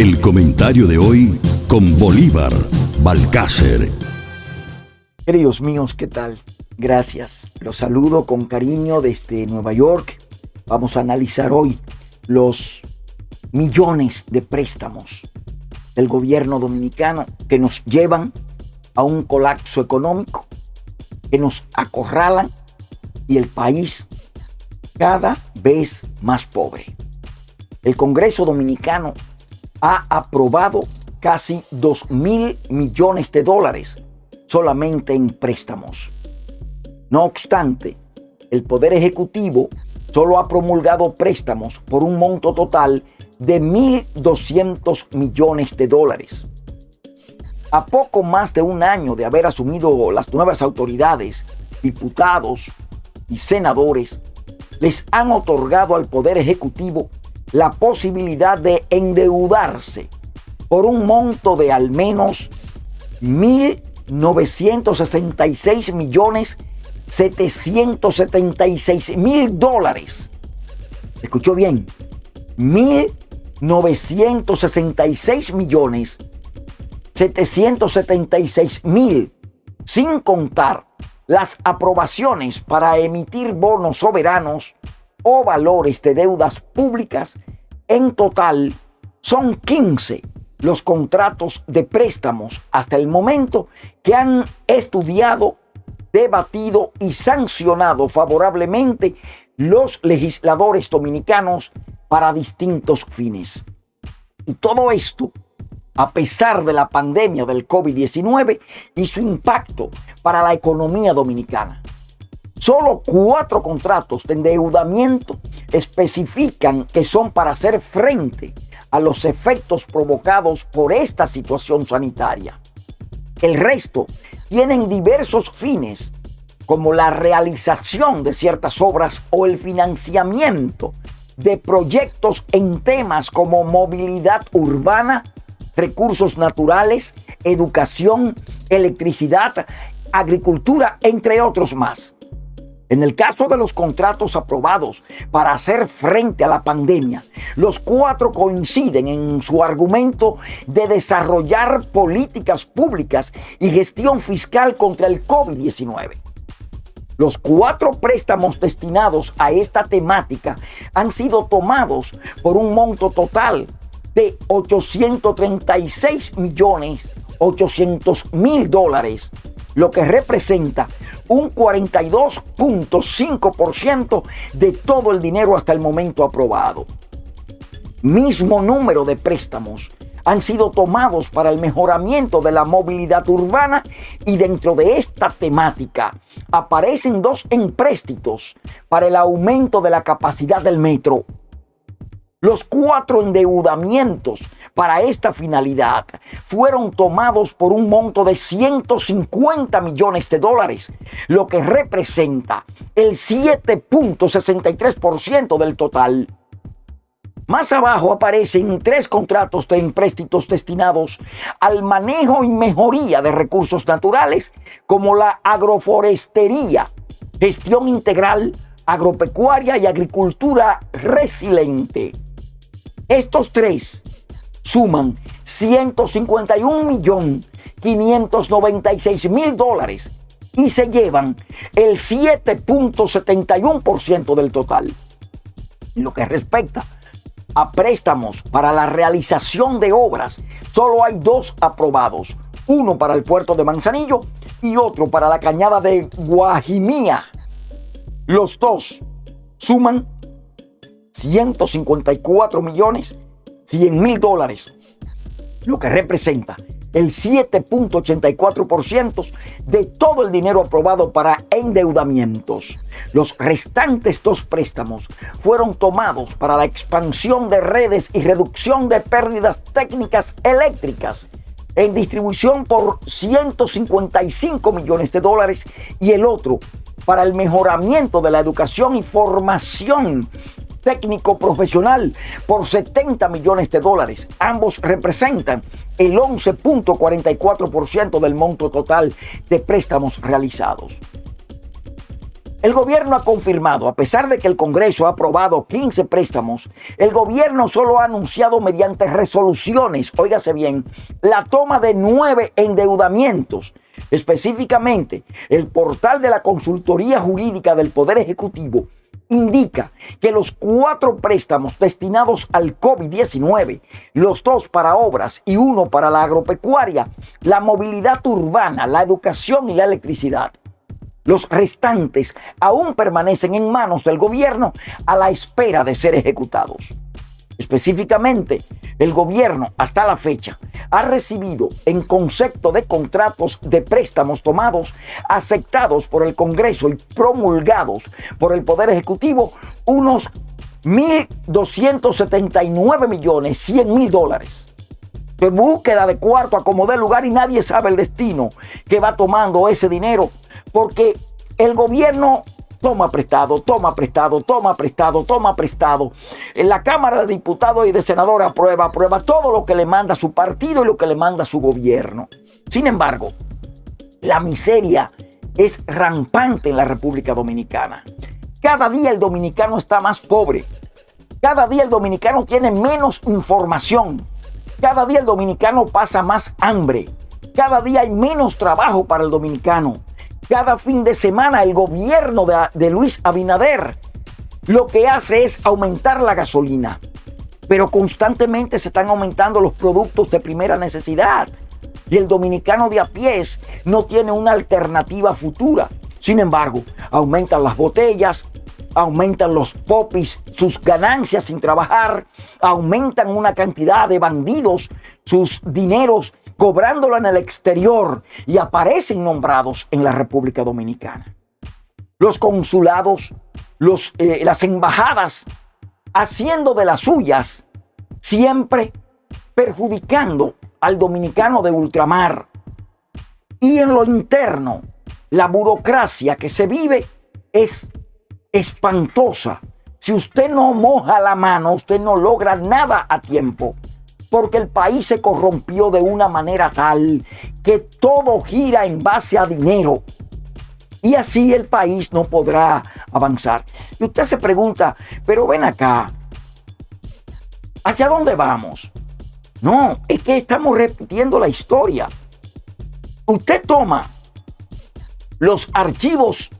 El comentario de hoy con Bolívar Balcácer. Queridos míos, ¿qué tal? Gracias. Los saludo con cariño desde Nueva York. Vamos a analizar hoy los millones de préstamos del gobierno dominicano que nos llevan a un colapso económico, que nos acorralan y el país cada vez más pobre. El Congreso Dominicano ha aprobado casi 2 mil millones de dólares solamente en préstamos. No obstante, el Poder Ejecutivo solo ha promulgado préstamos por un monto total de 1.200 millones de dólares. A poco más de un año de haber asumido las nuevas autoridades, diputados y senadores, les han otorgado al Poder Ejecutivo la posibilidad de endeudarse por un monto de al menos 1.966 millones 776 mil dólares. Escuchó bien, 1.966 millones 776 mil, sin contar las aprobaciones para emitir bonos soberanos o valores de deudas públicas, en total son 15 los contratos de préstamos hasta el momento que han estudiado, debatido y sancionado favorablemente los legisladores dominicanos para distintos fines. Y todo esto a pesar de la pandemia del COVID-19 y su impacto para la economía dominicana. Solo cuatro contratos de endeudamiento especifican que son para hacer frente a los efectos provocados por esta situación sanitaria. El resto tienen diversos fines, como la realización de ciertas obras o el financiamiento de proyectos en temas como movilidad urbana, recursos naturales, educación, electricidad, agricultura, entre otros más. En el caso de los contratos aprobados para hacer frente a la pandemia, los cuatro coinciden en su argumento de desarrollar políticas públicas y gestión fiscal contra el COVID-19. Los cuatro préstamos destinados a esta temática han sido tomados por un monto total de 836 millones 800 mil dólares, lo que representa un 42.5% de todo el dinero hasta el momento aprobado. Mismo número de préstamos han sido tomados para el mejoramiento de la movilidad urbana y dentro de esta temática aparecen dos empréstitos para el aumento de la capacidad del metro los cuatro endeudamientos para esta finalidad fueron tomados por un monto de 150 millones de dólares, lo que representa el 7.63% del total. Más abajo aparecen tres contratos de empréstitos destinados al manejo y mejoría de recursos naturales, como la agroforestería, gestión integral, agropecuaria y agricultura resiliente. Estos tres suman 151 millón 596 mil dólares y se llevan el 7.71% del total. En lo que respecta a préstamos para la realización de obras, solo hay dos aprobados, uno para el puerto de Manzanillo y otro para la cañada de Guajimía. Los dos suman 154 millones 100 mil dólares, lo que representa el 7.84% de todo el dinero aprobado para endeudamientos. Los restantes dos préstamos fueron tomados para la expansión de redes y reducción de pérdidas técnicas eléctricas en distribución por 155 millones de dólares y el otro para el mejoramiento de la educación y formación técnico profesional por 70 millones de dólares. Ambos representan el 11.44% del monto total de préstamos realizados. El gobierno ha confirmado, a pesar de que el Congreso ha aprobado 15 préstamos, el gobierno solo ha anunciado mediante resoluciones, óigase bien, la toma de nueve endeudamientos. Específicamente, el portal de la Consultoría Jurídica del Poder Ejecutivo indica que los cuatro préstamos destinados al COVID-19, los dos para obras y uno para la agropecuaria, la movilidad urbana, la educación y la electricidad, los restantes aún permanecen en manos del gobierno a la espera de ser ejecutados. Específicamente, el gobierno hasta la fecha ha recibido en concepto de contratos de préstamos tomados, aceptados por el Congreso y promulgados por el Poder Ejecutivo, unos 1.279 millones 100 mil dólares. De búsqueda de cuarto a como de lugar y nadie sabe el destino que va tomando ese dinero porque el gobierno toma prestado, toma prestado, toma prestado, toma prestado. En la Cámara de Diputados y de Senadores aprueba, aprueba todo lo que le manda su partido y lo que le manda su gobierno. Sin embargo, la miseria es rampante en la República Dominicana. Cada día el dominicano está más pobre. Cada día el dominicano tiene menos información. Cada día el dominicano pasa más hambre. Cada día hay menos trabajo para el dominicano. Cada fin de semana el gobierno de, Luis Abinader lo que hace es aumentar la gasolina. Pero constantemente se están aumentando los productos de primera necesidad. Y el dominicano de a pies no tiene una alternativa futura. Sin embargo, aumentan las botellas, aumentan los popis sus ganancias sin trabajar, aumentan una cantidad de bandidos sus dineros cobrándolo en el exterior y aparecen nombrados en la República Dominicana. Los consulados, eh, las embajadas, haciendo de las suyas, siempre perjudicando al dominicano de ultramar. Y en lo interno, la burocracia que se vive es espantosa. Si usted no moja la mano, usted no logra nada a tiempo porque el país se corrompió de una manera tal que todo gira en base a dinero. Y así el país no podrá avanzar. Y usted se pregunta, pero ven acá, ¿hacia dónde vamos? No, es que estamos repitiendo la historia. Usted toma los archivos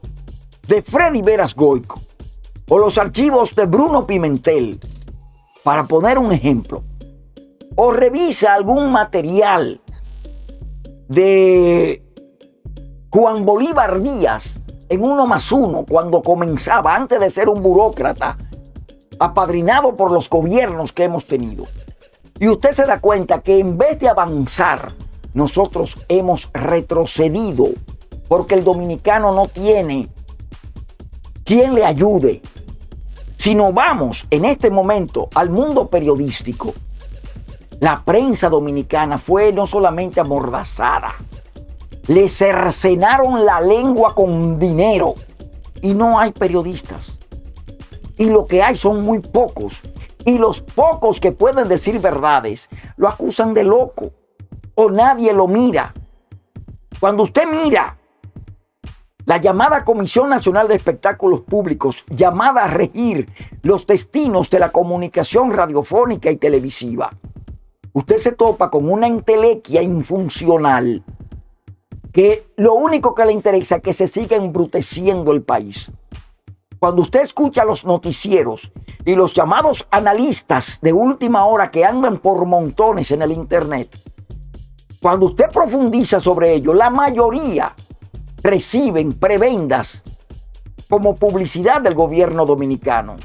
de Freddy Veras Goico o los archivos de Bruno Pimentel, para poner un ejemplo, o revisa algún material de Juan Bolívar Díaz en uno más uno cuando comenzaba, antes de ser un burócrata, apadrinado por los gobiernos que hemos tenido. Y usted se da cuenta que en vez de avanzar, nosotros hemos retrocedido porque el dominicano no tiene quien le ayude. Si no vamos en este momento al mundo periodístico, la prensa dominicana fue no solamente amordazada, le cercenaron la lengua con dinero y no hay periodistas. Y lo que hay son muy pocos. Y los pocos que pueden decir verdades lo acusan de loco o nadie lo mira. Cuando usted mira la llamada Comisión Nacional de Espectáculos Públicos, llamada a regir los destinos de la comunicación radiofónica y televisiva, usted se topa con una entelequia infuncional que lo único que le interesa es que se siga embruteciendo el país. Cuando usted escucha los noticieros y los llamados analistas de última hora que andan por montones en el Internet, cuando usted profundiza sobre ello, la mayoría reciben prebendas como publicidad del gobierno dominicano.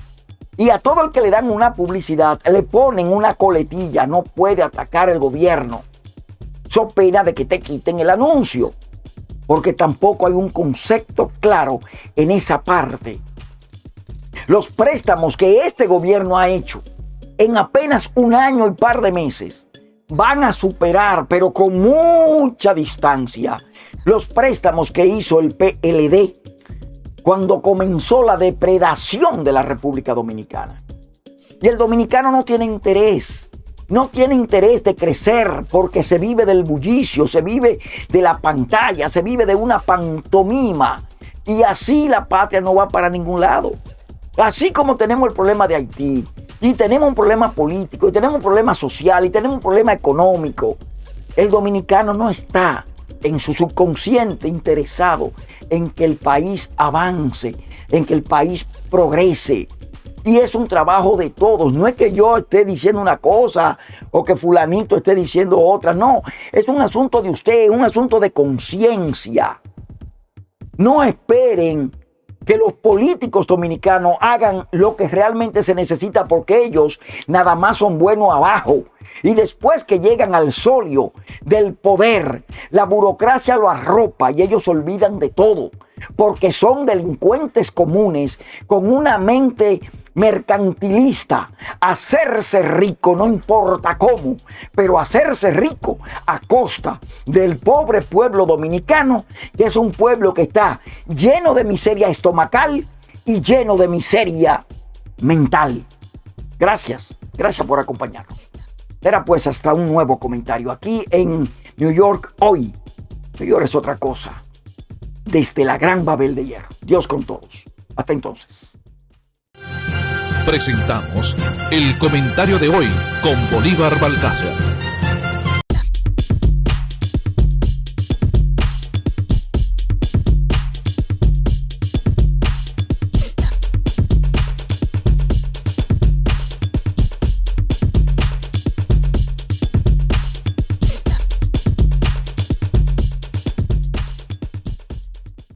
Y a todo el que le dan una publicidad, le ponen una coletilla, no puede atacar el gobierno. So pena de que te quiten el anuncio, porque tampoco hay un concepto claro en esa parte. Los préstamos que este gobierno ha hecho en apenas un año y par de meses van a superar, pero con mucha distancia, los préstamos que hizo el PLD cuando comenzó la depredación de la República Dominicana. Y el dominicano no tiene interés, no tiene interés de crecer porque se vive del bullicio, se vive de la pantalla, se vive de una pantomima Y así la patria no va para ningún lado. Así como tenemos el problema de Haití, y tenemos un problema político, y tenemos un problema social, y tenemos un problema económico, el dominicano no está en su subconsciente interesado en que el país avance, en que el país progrese. Y es un trabajo de todos. No es que yo esté diciendo una cosa o que fulanito esté diciendo otra. No, es un asunto de usted, un asunto de conciencia. No esperen que los políticos dominicanos hagan lo que realmente se necesita porque ellos nada más son buenos abajo. Y después que llegan al solio del poder, la burocracia lo arropa y ellos olvidan de todo porque son delincuentes comunes con una mente mercantilista, hacerse rico, no importa cómo, pero hacerse rico a costa del pobre pueblo dominicano, que es un pueblo que está lleno de miseria estomacal y lleno de miseria mental. Gracias, gracias por acompañarnos. Era pues hasta un nuevo comentario aquí en New York hoy. New York es otra cosa. Desde la gran Babel de hierro. Dios con todos. Hasta entonces presentamos el comentario de hoy con Bolívar Balcácer.